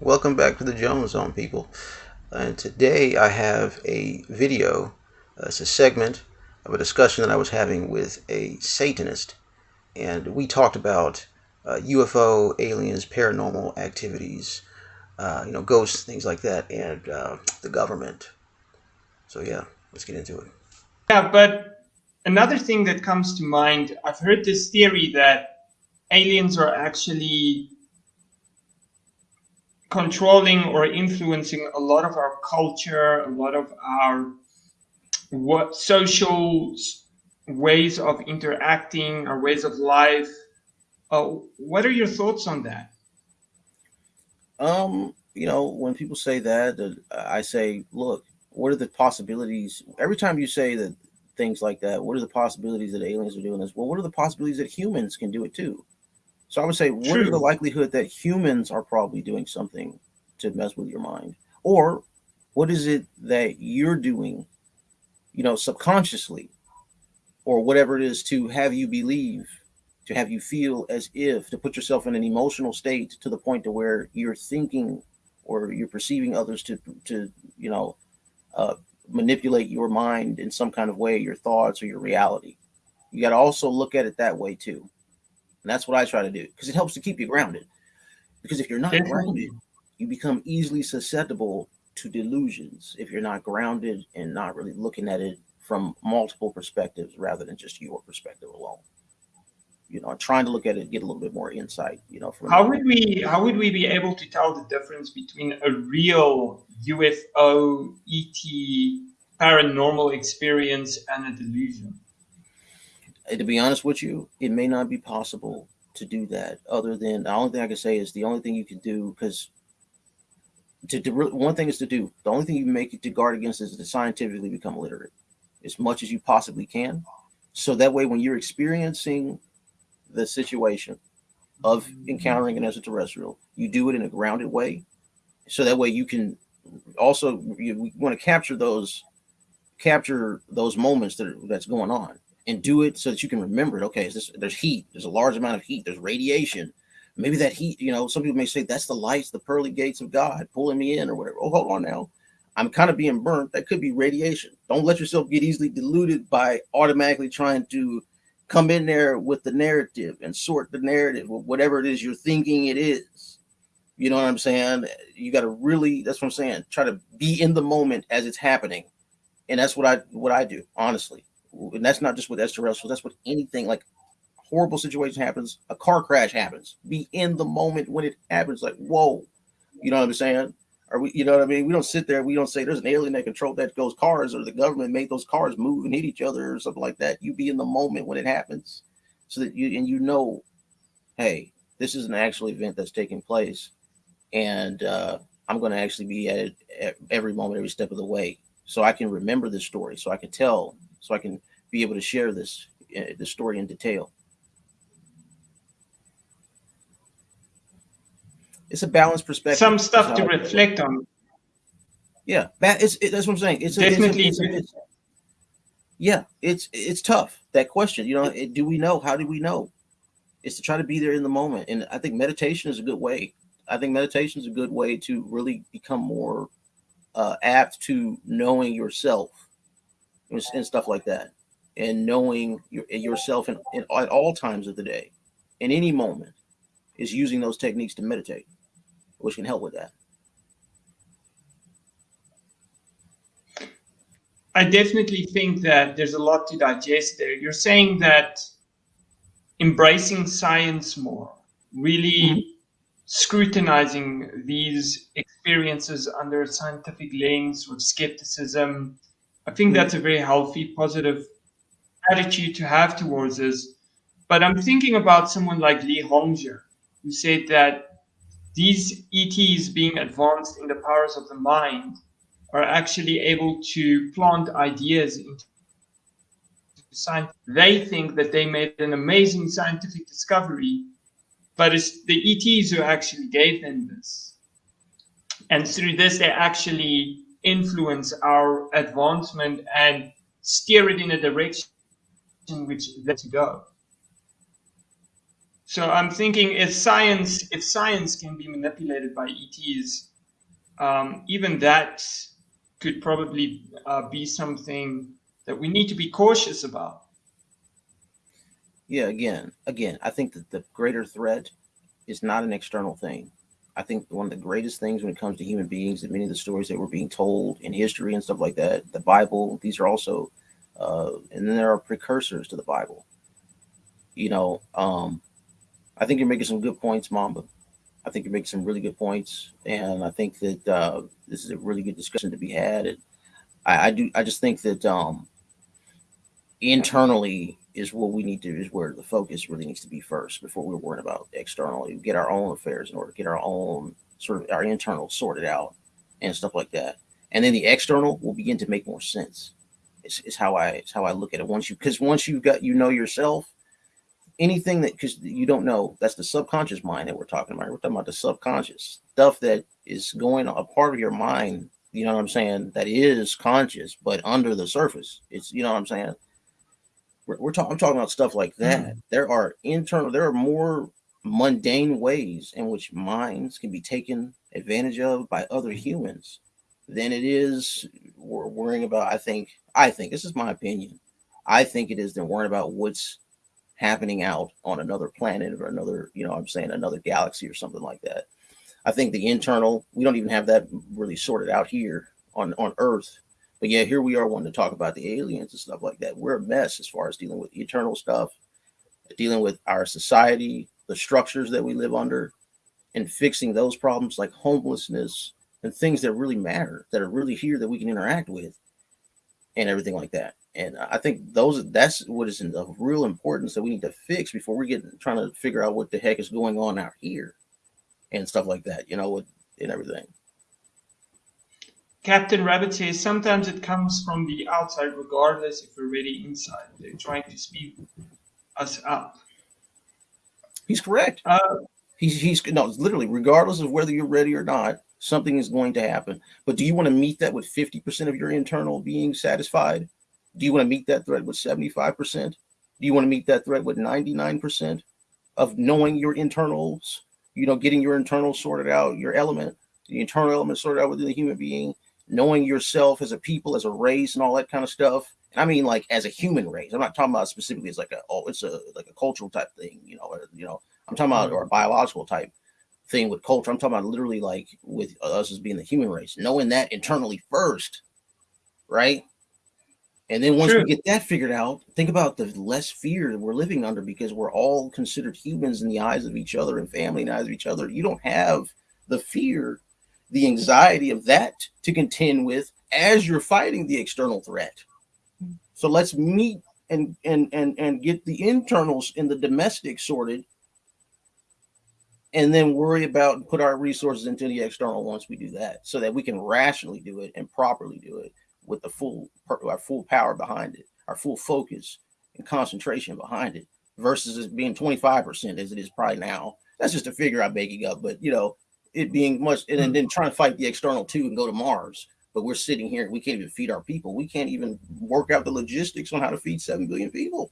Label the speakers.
Speaker 1: Welcome back to the Jones Zone, people. And today I have a video. Uh, it's a segment of a discussion that I was having with a Satanist. And we talked about uh, UFO, aliens, paranormal activities, uh, you know, ghosts, things like that, and uh, the government. So, yeah, let's get into it.
Speaker 2: Yeah, but another thing that comes to mind I've heard this theory that aliens are actually controlling or influencing a lot of our culture, a lot of our what social ways of interacting, our ways of life. Uh, what are your thoughts on that?
Speaker 3: Um, you know, when people say that, I say, look, what are the possibilities? Every time you say that things like that, what are the possibilities that aliens are doing this? Well, what are the possibilities that humans can do it too? So I would say, what True. is the likelihood that humans are probably doing something to mess with your mind? Or what is it that you're doing, you know, subconsciously or whatever it is to have you believe, to have you feel as if to put yourself in an emotional state to the point to where you're thinking or you're perceiving others to, to, you know, uh, manipulate your mind in some kind of way, your thoughts or your reality. You got to also look at it that way too. And that's what I try to do because it helps to keep you grounded. Because if you're not grounded, you become easily susceptible to delusions if you're not grounded and not really looking at it from multiple perspectives rather than just your perspective alone. You know, trying to look at it, get a little bit more insight. You know,
Speaker 2: from how would we how would we be able to tell the difference between a real UFO, ET, paranormal experience and a delusion?
Speaker 3: To be honest with you, it may not be possible to do that. Other than the only thing I can say is the only thing you can do because to, to one thing is to do. The only thing you make it to guard against is to scientifically become literate as much as you possibly can. So that way, when you're experiencing the situation of encountering an extraterrestrial, you do it in a grounded way. So that way you can also you want to capture those capture those moments that are, that's going on and do it so that you can remember it. Okay, this, there's heat, there's a large amount of heat, there's radiation. Maybe that heat, you know, some people may say that's the lights, the pearly gates of God pulling me in or whatever. Oh, hold on now. I'm kind of being burnt. That could be radiation. Don't let yourself get easily deluded by automatically trying to come in there with the narrative and sort the narrative whatever it is you're thinking it is. You know what I'm saying? You got to really, that's what I'm saying. Try to be in the moment as it's happening. And that's what I what I do, honestly and that's not just with extraterrestrials, that's with anything like horrible situation happens, a car crash happens. Be in the moment when it happens, like, whoa, you know what I'm saying? Are we, you know what I mean? We don't sit there, we don't say there's an alien that controlled that those cars or the government made those cars move and hit each other or something like that. You be in the moment when it happens so that you and you know, hey, this is an actual event that's taking place. And uh, I'm going to actually be at it every moment, every step of the way. So I can remember this story, so I can tell so I can be able to share this uh, the story in detail. It's a balanced perspective.
Speaker 2: Some stuff to reflect on.
Speaker 3: Yeah, that is it, that's what I'm saying. It's
Speaker 2: definitely.
Speaker 3: A, it's, a, it's, yeah, it's it's tough. That question, you know, do we know? How do we know? It's to try to be there in the moment, and I think meditation is a good way. I think meditation is a good way to really become more uh, apt to knowing yourself and, and stuff like that, and knowing your, yourself in, in, at all times of the day, in any moment, is using those techniques to meditate, which can help with that.
Speaker 2: I definitely think that there's a lot to digest there. You're saying that embracing science more, really mm-hmm. scrutinizing these experiences under a scientific lens with skepticism, I think that's a very healthy, positive attitude to have towards this. But I'm thinking about someone like Li Hongzhi, who said that these ETs being advanced in the powers of the mind are actually able to plant ideas into science. They think that they made an amazing scientific discovery, but it's the ETs who actually gave them this. And through this, they actually influence our advancement and steer it in a direction which to go. So I'm thinking if science if science can be manipulated by ETs, um, even that could probably uh, be something that we need to be cautious about.
Speaker 3: Yeah, again, again, I think that the greater threat is not an external thing. I think one of the greatest things when it comes to human beings, that many of the stories that were being told in history and stuff like that, the Bible, these are also, uh, and then there are precursors to the Bible. You know, um, I think you're making some good points, Mamba. I think you're making some really good points, and I think that uh, this is a really good discussion to be had. And I, I do, I just think that um, internally is what we need to is where the focus really needs to be first before we're worrying about externally. Get our own affairs in order, get our own sort of our internal sorted out and stuff like that, and then the external will begin to make more sense. It's, it's how I it's how I look at it. Once you because once you've got you know yourself anything that because you don't know that's the subconscious mind that we're talking about we're talking about the subconscious stuff that is going a part of your mind you know what i'm saying that is conscious but under the surface it's you know what i'm saying we're, we're talking i'm talking about stuff like that mm-hmm. there are internal there are more mundane ways in which minds can be taken advantage of by other humans than it is we're worrying about i think i think this is my opinion i think it is than worrying about what's happening out on another planet or another, you know, I'm saying another galaxy or something like that. I think the internal, we don't even have that really sorted out here on, on Earth. But yeah, here we are wanting to talk about the aliens and stuff like that. We're a mess as far as dealing with eternal stuff, dealing with our society, the structures that we live under, and fixing those problems like homelessness and things that really matter, that are really here that we can interact with, and everything like that. And I think those that's what is of real importance that we need to fix before we get trying to figure out what the heck is going on out here and stuff like that, you know, and everything.
Speaker 2: Captain Rabbit says sometimes it comes from the outside, regardless if we're really inside. They're trying to speed us up.
Speaker 3: He's correct. Uh, he's he's no, literally, regardless of whether you're ready or not, something is going to happen. But do you want to meet that with 50% of your internal being satisfied? Do you want to meet that threat with 75%? Do you want to meet that threat with 99% of knowing your internals, you know, getting your internals sorted out, your element, the internal element sorted out within the human being, knowing yourself as a people, as a race, and all that kind of stuff? And I mean, like as a human race. I'm not talking about specifically as like a oh, it's a like a cultural type thing, you know, or, you know, I'm talking about or a mm-hmm. biological type thing with culture. I'm talking about literally like with us as being the human race, knowing that internally first, right? And then once True. we get that figured out, think about the less fear that we're living under because we're all considered humans in the eyes of each other and family in the eyes of each other. You don't have the fear, the anxiety of that to contend with as you're fighting the external threat. So let's meet and and and and get the internals and the domestic sorted and then worry about put our resources into the external once we do that so that we can rationally do it and properly do it with the full our full power behind it, our full focus and concentration behind it, versus it being 25% as it is probably now. That's just a figure I'm making up, but you know, it being much and then, mm. then trying to fight the external too and go to Mars. But we're sitting here, we can't even feed our people. We can't even work out the logistics on how to feed seven billion people.